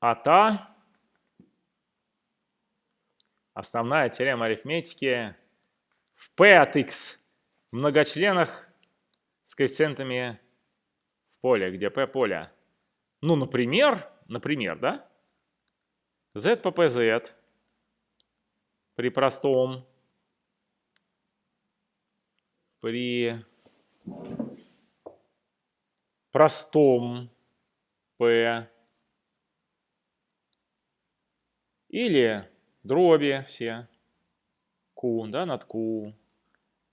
АТА, основная теорема арифметики в P от x многочленах с коэффициентами в поле, где P поле. Ну, например, например, да? z по pz при простом, при простом p или дроби все q да, над q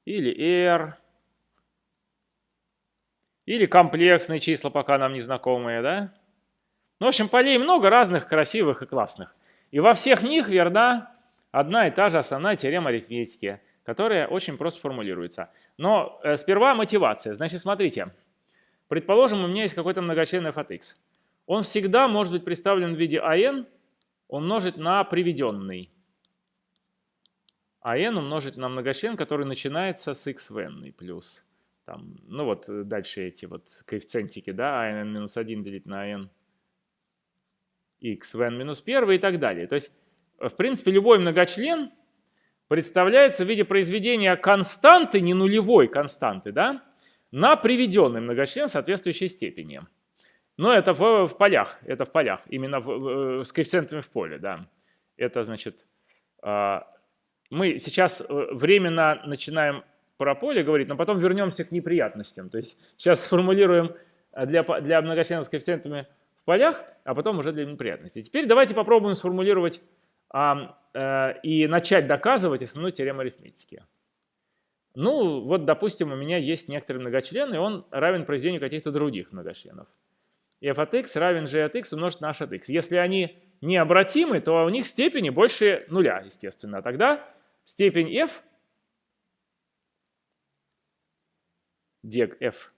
или r или комплексные числа, пока нам не знакомые, да? Ну, в общем, полей много разных, красивых и классных. И во всех них верна одна и та же основная теорема арифметики, которая очень просто формулируется. Но э, сперва мотивация. Значит, смотрите. Предположим, у меня есть какой-то многочленный f от x. Он всегда может быть представлен в виде an умножить на приведенный. an умножить на многочлен, который начинается с x в n плюс. Там, ну вот дальше эти вот коэффициентики, да, an минус 1 делить на n x в n минус 1 и так далее. То есть в принципе, любой многочлен представляется в виде произведения константы, не нулевой константы, да, на приведенный многочлен соответствующей степени. Но это в, в полях, это в полях, именно в, в, с коэффициентами в поле, да. Это значит, э, мы сейчас э, временно начинаем про поле говорить, но потом вернемся к неприятностям. То есть сейчас сформулируем для, для многочленов с коэффициентами в полях, а потом уже для неприятностей. Теперь давайте попробуем сформулировать а, э, и начать доказывать основную теорему арифметики. Ну, вот, допустим, у меня есть некоторый многочлен, и он равен произведению каких-то других многочленов. F от x равен g от x умножить на h от x. Если они необратимы, то у них степени больше нуля, естественно. Тогда степень f, дег f,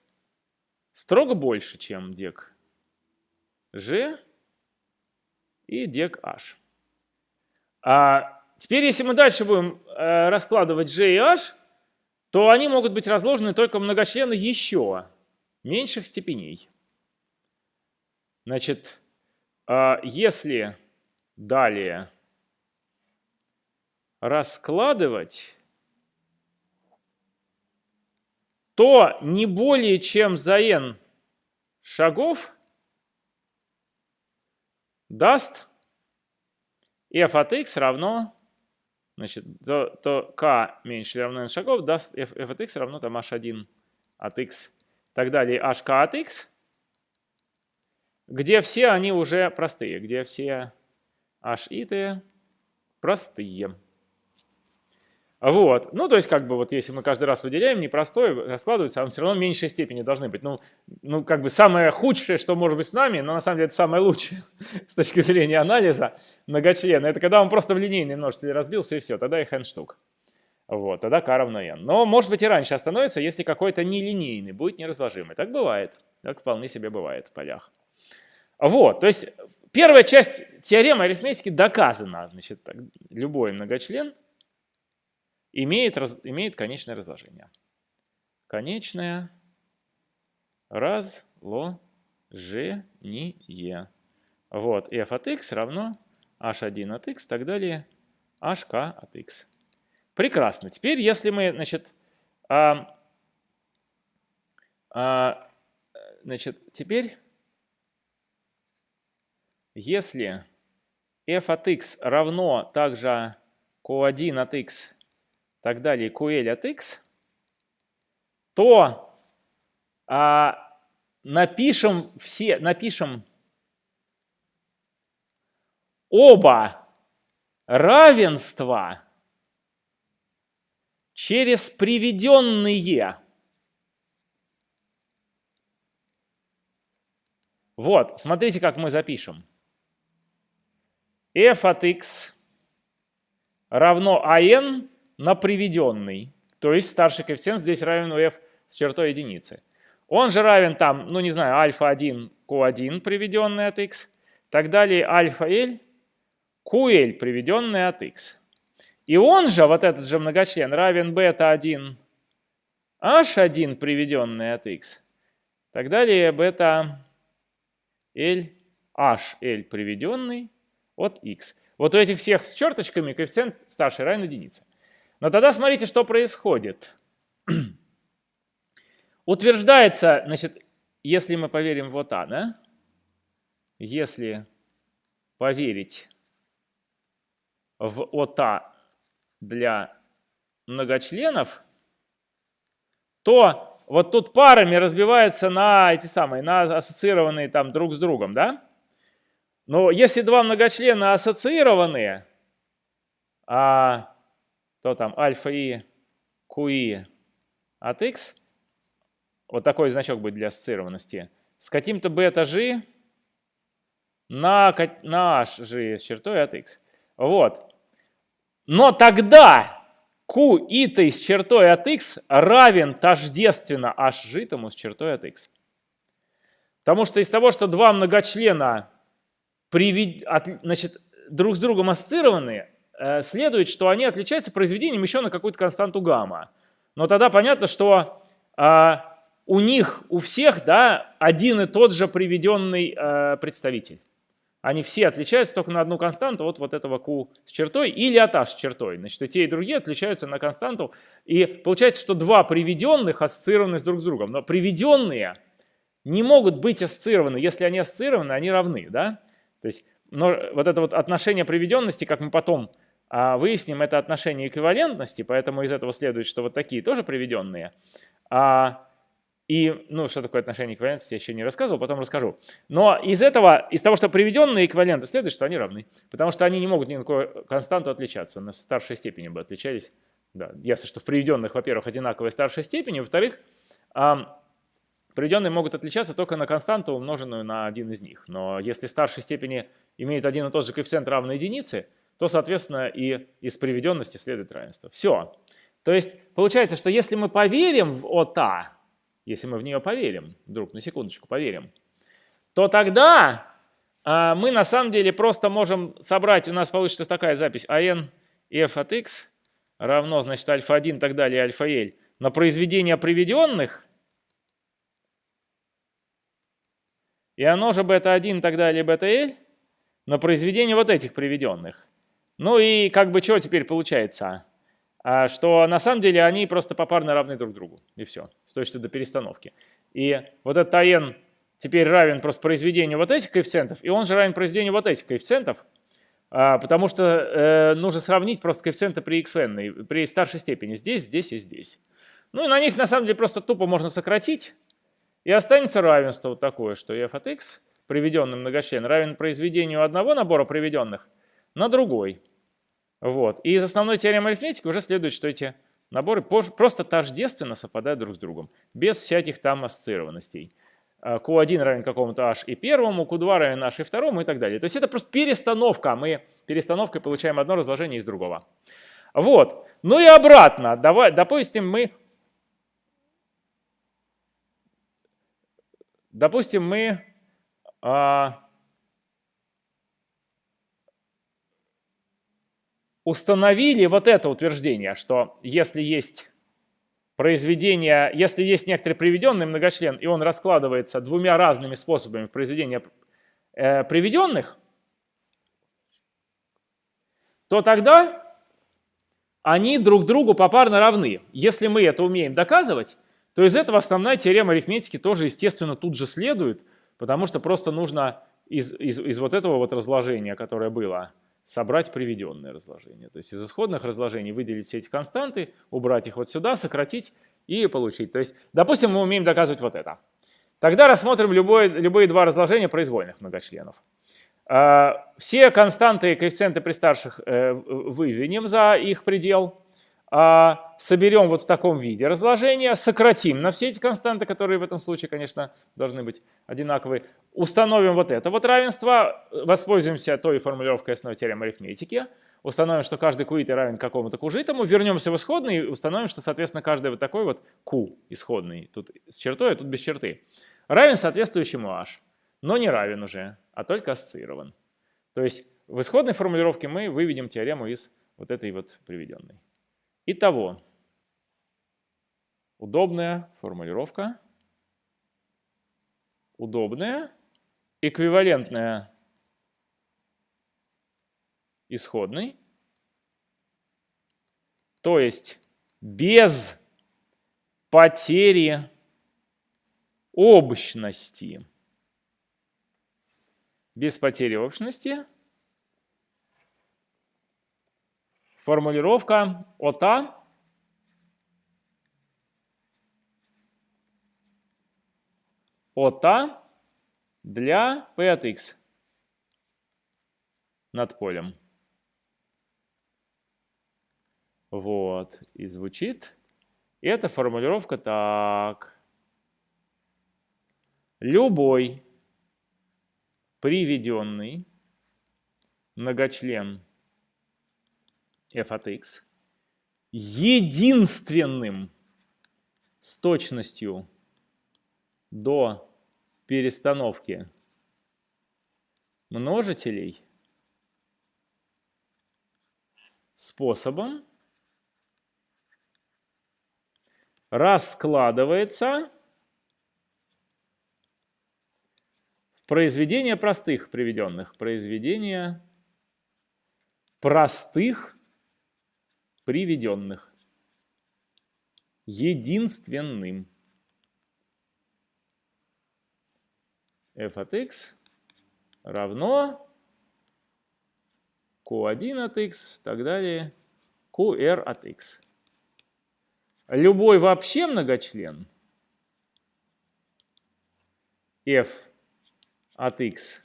строго больше, чем дег g и дег h. А теперь, если мы дальше будем э, раскладывать G и H, то они могут быть разложены только многочлены еще меньших степеней. Значит, э, если далее раскладывать, то не более чем за n шагов даст f от x равно, значит, то, то k меньше или равно n шагов даст f, f от x равно там h1 от x, и так далее, hk от x, где все они уже простые, где все h и t простые. Вот. Ну, то есть, как бы, вот если мы каждый раз выделяем непростой, раскладывается, а он все равно меньшей степени должны быть. Ну, ну, как бы самое худшее, что может быть с нами, но на самом деле это самое лучшее с точки зрения анализа многочлена. Это когда он просто в линейный множитель разбился, и все, тогда их n штук. Вот, тогда k равно n. Но, может быть, и раньше остановится, если какой-то нелинейный будет неразложимый. Так бывает. Так вполне себе бывает в полях. Вот, то есть первая часть теоремы арифметики доказана. Значит, любой многочлен – имеет, раз, имеет конечное разложение. Конечное разложение. Вот, f от x равно h1 от x, так далее, hk от x. Прекрасно. Теперь, если мы, значит, а, а, значит, теперь, если f от x равно также q1 от x так далее, QL от x, то а, напишем все, напишем оба равенства через приведенные. Вот, смотрите, как мы запишем. F от x равно an на приведенный. То есть старший коэффициент здесь равен f с чертой единицы. Он же равен там, ну не знаю, альфа-1, q1 приведенный от x. Так далее альфа-l, ql приведенный от x. И он же, вот этот же многочлен, равен бета-1, h1 приведенный от x. Так далее бета-l, HL приведенный от x. Вот у этих всех с черточками коэффициент старший равен единице. Но тогда смотрите, что происходит. Утверждается, значит, если мы поверим вот А, да? Если поверить в ОТА для многочленов, то вот тут парами разбивается на эти самые, на ассоциированные там друг с другом, да? Но если два многочлена ассоциированные, а, то там альфа и QI от x, вот такой значок будет для ассоциированности, с каким-то бета g на, на h g с чертой от x. Вот. Но тогда q и с чертой от x равен тождественно h g с чертой от x. Потому что из того, что два многочлена привед... от, значит, друг с другом ассоциированные, э, следует, что они отличаются произведением еще на какую-то константу гамма. Но тогда понятно, что э, у них, у всех, да, один и тот же приведенный э, представитель. Они все отличаются только на одну константу от вот этого q с чертой или от h с чертой. Значит, и те, и другие отличаются на константу. И получается, что два приведенных ассоциированы друг с другом. Но приведенные не могут быть ассоциированы. Если они ассоциированы, они равны. Да? То есть, но вот это вот отношение приведенности, как мы потом а, выясним, это отношение эквивалентности, поэтому из этого следует, что вот такие тоже приведенные. А, и, ну, что такое отношение эквивалентности, я еще не рассказывал, потом расскажу. Но из этого, из того, что приведенные эквиваленты, следует, что они равны. Потому что они не могут ни на какую константу отличаться. На старшей степени бы отличались. Да, ясно, что в приведенных, во-первых, одинаковые старшей степени, во-вторых, Приведенные могут отличаться только на константу, умноженную на один из них. Но если старшей степени имеет один и тот же коэффициент равный единице, то, соответственно, и из приведенности следует равенство. Все. То есть получается, что если мы поверим в ОТА, если мы в нее поверим, вдруг на секундочку поверим, то тогда а, мы на самом деле просто можем собрать, у нас получится такая запись, АН f от x равно, значит, альфа-1 и так далее, альфа-l на произведение приведенных – И оно же бета-1 и так далее, бета-l на произведение вот этих приведенных. Ну и как бы что теперь получается? А, что на самом деле они просто попарно равны друг другу. И все, с точки до перестановки. И вот этот АН теперь равен просто произведению вот этих коэффициентов, и он же равен произведению вот этих коэффициентов, а, потому что э, нужно сравнить просто коэффициенты при xn, при старшей степени, здесь, здесь и здесь. Ну и на них на самом деле просто тупо можно сократить, и останется равенство вот такое, что f от x, приведенный многочлен, равен произведению одного набора приведенных на другой. Вот. И из основной теоремы арифметики уже следует, что эти наборы просто тождественно совпадают друг с другом, без всяких там ассоциированностей. Q1 равен какому-то h и первому, Q2 равен h и второму и так далее. То есть это просто перестановка. Мы перестановкой получаем одно разложение из другого. Вот. Ну и обратно. Давай, допустим, мы Допустим, мы а, установили вот это утверждение, что если есть произведение, если есть некоторый приведенный многочлен, и он раскладывается двумя разными способами произведения э, приведенных, то тогда они друг другу попарно равны. Если мы это умеем доказывать, то из этого основная теорема арифметики тоже, естественно, тут же следует, потому что просто нужно из, из, из вот этого вот разложения, которое было, собрать приведенное разложение. То есть из исходных разложений выделить все эти константы, убрать их вот сюда, сократить и получить. То есть, допустим, мы умеем доказывать вот это. Тогда рассмотрим любое, любые два разложения произвольных многочленов. А, все константы и коэффициенты при старших э, выведем за их предел. А, соберем вот в таком виде разложения, сократим на все эти константы, которые в этом случае, конечно, должны быть одинаковые, установим вот это вот равенство, воспользуемся той формулировкой основной теоремы арифметики, установим, что каждый QIT равен какому-то кужитому, вернемся в исходный и установим, что, соответственно, каждый вот такой вот Q исходный, тут с чертой, а тут без черты, равен соответствующему H, но не равен уже, а только ассоциирован. То есть в исходной формулировке мы выведем теорему из вот этой вот приведенной. Итого, удобная формулировка, удобная эквивалентная исходной, то есть без потери общности. Без потери общности формулировка ОТА ОТА для P от X над полем. Вот. И звучит эта формулировка так. Любой приведенный многочлен f от x единственным с точностью до перестановки множителей способом раскладывается в произведение простых приведенных. Произведение простых приведенных. Единственным. f от x равно q1 от x, так далее, qr от x. Любой вообще многочлен f от x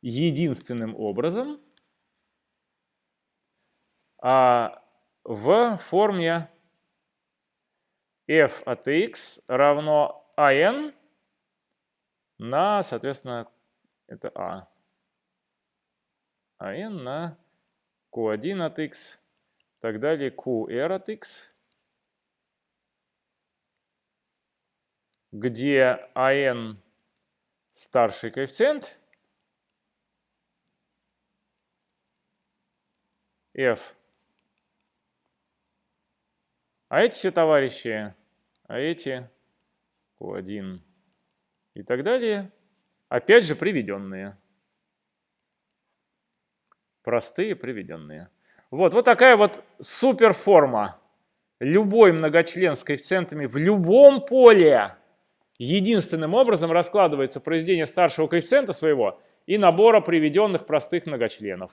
единственным образом а в форме f от x равно an на, соответственно, это a. an на q1 от x, так далее qr от x, где an старший коэффициент, f а эти все товарищи, а эти Q1 и так далее, опять же приведенные. Простые приведенные. Вот, вот такая вот суперформа. Любой многочлен с коэффициентами в любом поле единственным образом раскладывается произведение старшего коэффициента своего и набора приведенных простых многочленов.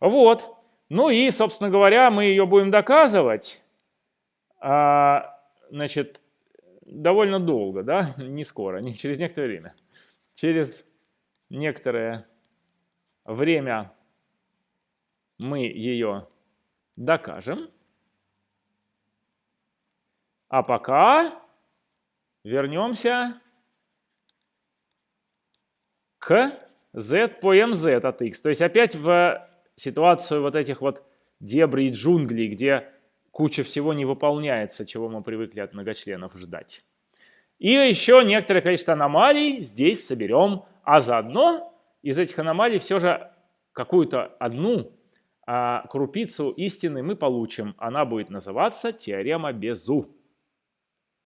Вот. Ну и, собственно говоря, мы ее будем доказывать а, значит, довольно долго, да, не скоро, не через некоторое время. Через некоторое время мы ее докажем. А пока вернемся к z по mz от x. То есть опять в ситуацию вот этих вот дебрей и джунглей, где куча всего не выполняется, чего мы привыкли от многочленов ждать. И еще некоторое количество аномалий здесь соберем, а заодно из этих аномалий все же какую-то одну а, крупицу истины мы получим. Она будет называться теорема Безу.